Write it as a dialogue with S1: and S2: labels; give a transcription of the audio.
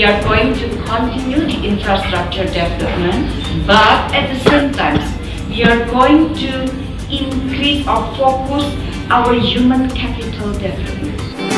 S1: we are going to continue the infrastructure development, but at the same time, we are going to increase or focus our human capital development.